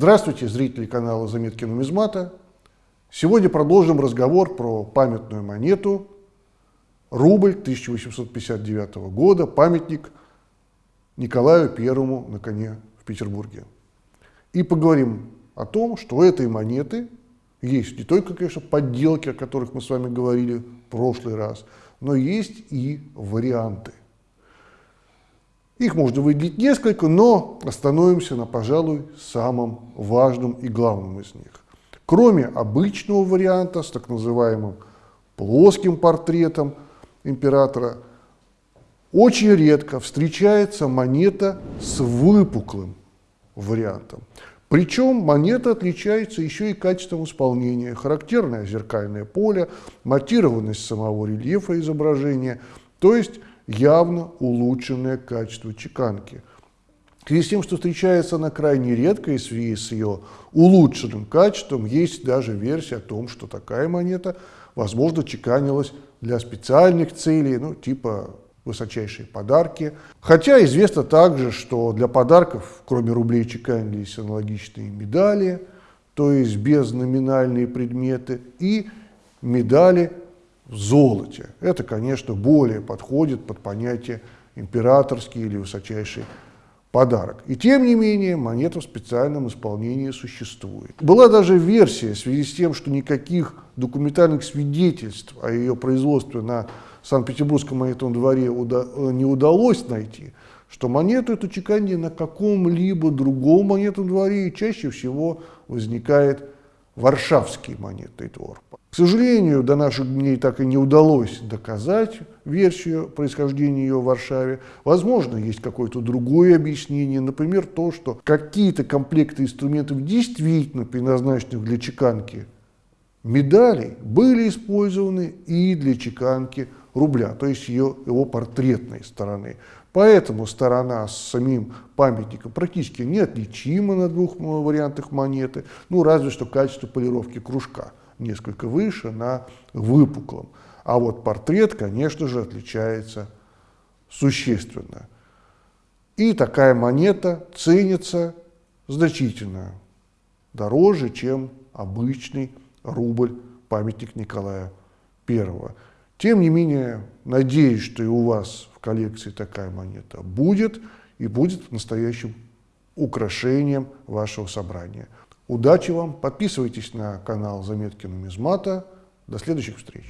Здравствуйте, зрители канала «Заметки нумизмата». Сегодня продолжим разговор про памятную монету рубль 1859 года, памятник Николаю Первому на коне в Петербурге. И поговорим о том, что у этой монеты есть не только, конечно, подделки, о которых мы с вами говорили в прошлый раз, но есть и варианты. Их можно выделить несколько, но остановимся на, пожалуй, самом важном и главном из них. Кроме обычного варианта с так называемым плоским портретом императора, очень редко встречается монета с выпуклым вариантом. Причем монета отличается еще и качеством исполнения. Характерное зеркальное поле, матированность самого рельефа изображения, то есть явно улучшенное качество чеканки. В связи с тем, что встречается она крайне редко и в связи с ее улучшенным качеством, есть даже версия о том, что такая монета, возможно, чеканилась для специальных целей, ну, типа высочайшие подарки. Хотя известно также, что для подарков, кроме рублей, чеканились аналогичные медали, то есть безноминальные предметы, и медали золоте. Это, конечно, более подходит под понятие императорский или высочайший подарок. И тем не менее, монета в специальном исполнении существует. Была даже версия в связи с тем, что никаких документальных свидетельств о ее производстве на Санкт-Петербургском монетном дворе не удалось найти, что монету эту чеканили на каком-либо другом монетном дворе, чаще всего возникает Варшавский монетный двор. К сожалению, до наших дней так и не удалось доказать версию происхождения ее в Варшаве. Возможно, есть какое-то другое объяснение, например, то, что какие-то комплекты инструментов действительно предназначенных для чеканки медалей были использованы и для чеканки рубля, то есть ее, его портретной стороны. Поэтому сторона с самим памятником практически неотличима на двух вариантах монеты, ну разве что качество полировки кружка несколько выше на выпуклом. А вот портрет, конечно же, отличается существенно. И такая монета ценится значительно дороже, чем обычный рубль памятник Николая I. Тем не менее, надеюсь, что и у вас в коллекции такая монета будет и будет настоящим украшением вашего собрания. Удачи вам, подписывайтесь на канал Заметки нумизмата. До следующих встреч.